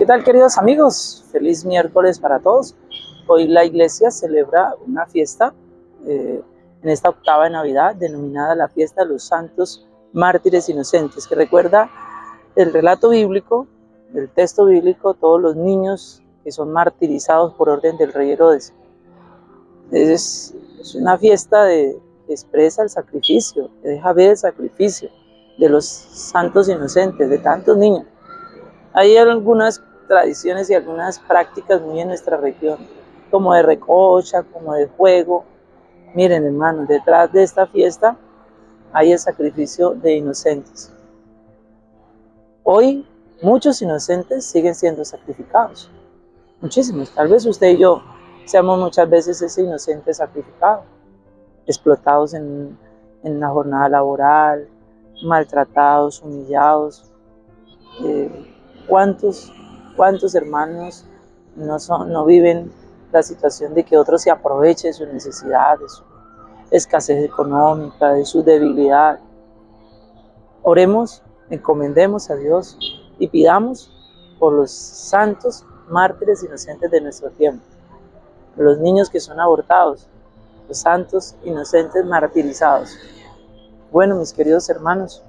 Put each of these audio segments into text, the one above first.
¿Qué tal queridos amigos? Feliz miércoles para todos. Hoy la iglesia celebra una fiesta eh, en esta octava de Navidad denominada la fiesta de los santos mártires inocentes, que recuerda el relato bíblico, el texto bíblico, todos los niños que son martirizados por orden del rey Herodes. Es, una fiesta de, que expresa el sacrificio, que deja ver el sacrificio de los santos inocentes, de tantos niños. Hay algunas tradiciones y algunas prácticas muy en nuestra región, como de recocha, como de juego. Miren, hermanos, detrás de esta fiesta hay el sacrificio de inocentes. Hoy muchos inocentes siguen siendo sacrificados. Muchísimos. Tal vez usted y yo seamos muchas veces ese inocente sacrificado, explotados en, en una jornada laboral, maltratados, humillados. Eh, ¿Cuántos ¿Cuántos hermanos no, son, no viven la situación de que otros se aprovechen de su necesidad, de su escasez económica, de su debilidad? Oremos, encomendemos a Dios y pidamos por los santos mártires inocentes de nuestro tiempo, los niños que son abortados, los santos inocentes martirizados. Bueno, mis queridos hermanos,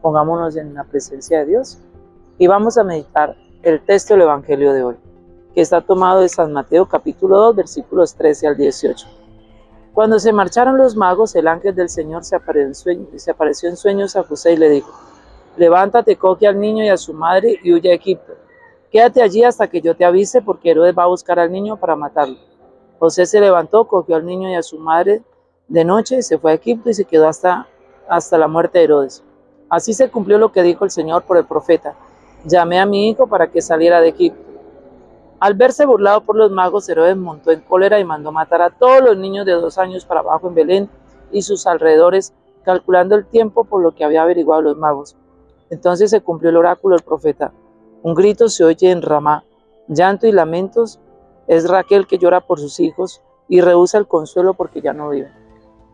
pongámonos en la presencia de Dios y vamos a meditar el texto del Evangelio de hoy, que está tomado de San Mateo capítulo 2, versículos 13 al 18. Cuando se marcharon los magos, el ángel del Señor se apareció en, sueños a José y le dijo, levántate, coge al niño y a su madre y huye a Egipto. Quédate allí hasta que yo te avise, porque Herodes va a buscar al niño para matarlo. José se levantó, cogió al niño y a su madre de noche, se fue a Egipto y se quedó hasta, hasta la muerte de Herodes. Así se cumplió lo que dijo el Señor por el profeta. Llamé a mi hijo para que saliera de Egipto. Al verse burlado por los magos, Herodes montó en cólera y mandó matar a todos los niños de dos años para abajo en Belén y sus alrededores, calculando el tiempo por lo que había averiguado los magos. Entonces se cumplió el oráculo del profeta. Un grito se oye en Ramá, llanto y lamentos. Es Raquel que llora por sus hijos y rehúsa el consuelo porque ya no vive.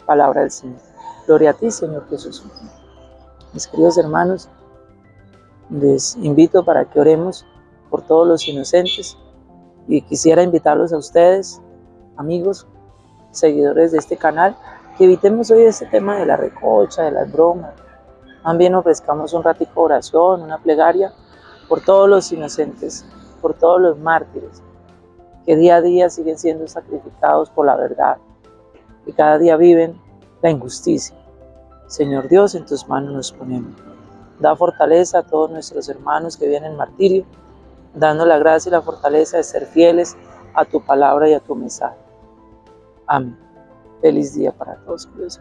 Palabra del Señor. Gloria a ti, Señor Jesús. Mis queridos hermanos, les invito para que oremos por todos los inocentes y quisiera invitarlos a ustedes, amigos, seguidores de este canal, que evitemos hoy este tema de la recocha, de las bromas. También ofrezcamos un ratico de oración, una plegaria por todos los inocentes, por todos los mártires, que día a día siguen siendo sacrificados por la verdad, que cada día viven la injusticia. Señor Dios, en tus manos nos ponemos. Da fortaleza a todos nuestros hermanos que vienen martirio, dando la gracia y la fortaleza de ser fieles a tu palabra y a tu mensaje. Amén. Feliz día para todos, queridos